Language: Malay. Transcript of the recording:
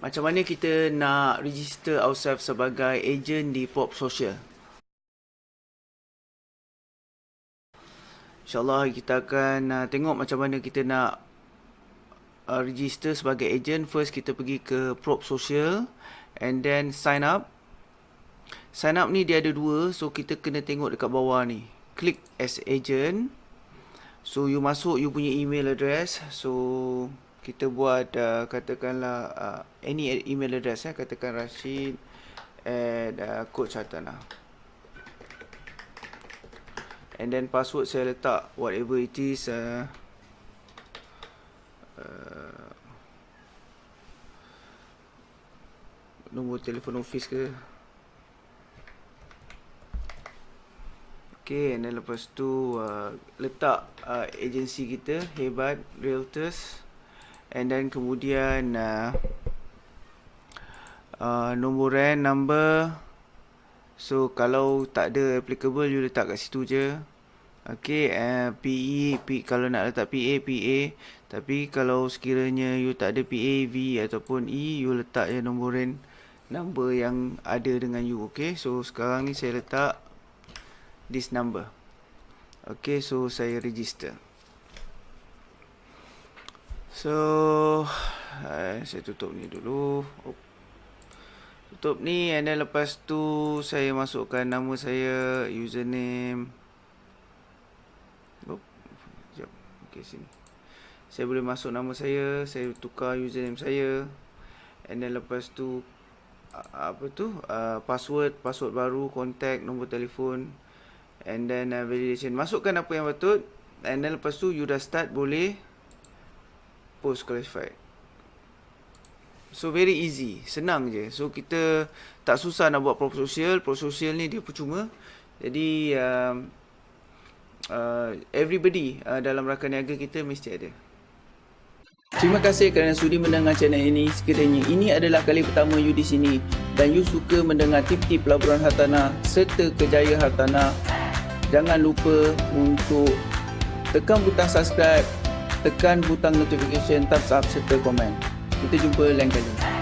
Macam mana kita nak register ourselves sebagai agent di Pop Social? InsyaAllah kita akan uh, tengok macam mana kita nak uh, register sebagai agent. First kita pergi ke Prop Social and then sign up. Sign up ni dia ada dua. So kita kena tengok dekat bawah ni. Click as agent. So you masuk you punya email address. So kita buat uh, katakanlah uh, any email address ya katakan Rashid at uh, coach Hatana and then password saya letak whatever it is uh, uh, nombor telefon office ke. Okay, and then lepas tu uh, letak uh, agensi kita Hebat Realtors and then kemudian uh, uh, nombor RAN number. So kalau tak ada applicable you letak kat situ je. Okay, uh, PE, P, kalau nak letak PA, PA Tapi kalau sekiranya you tak ada PA, V ataupun E You letak je nombor RAN Number yang ada dengan you, okay? So sekarang ni saya letak This number. Okay, so saya register So uh, Saya tutup ni dulu. Oh. Tutup ni And then lepas tu Saya masukkan nama saya Username. Oh. Sekejap Okay sini. Saya boleh masuk nama saya Saya tukar username saya. And then lepas tu Apa tu? Uh, Password Password baru Contact Nombor telefon. And then uh, validation. Masukkan apa yang betul And then lepas tu You dah start boleh post classified so very easy. Senang je. So kita tak susah nak buat pro social. Pro social ni dia percuma. Jadi uh, uh, everybody uh, dalam rakan niaga kita mesti ada. Terima kasih kerana sudi mendengar channel ini. Sekiranya ini adalah kali pertama you di sini dan you suka mendengar tip-tip pelaburan hartanah serta kejayaan hartanah, jangan lupa untuk tekan butang subscribe tekan butang notification, thumbs up serta komen. Kita jumpa lain kali.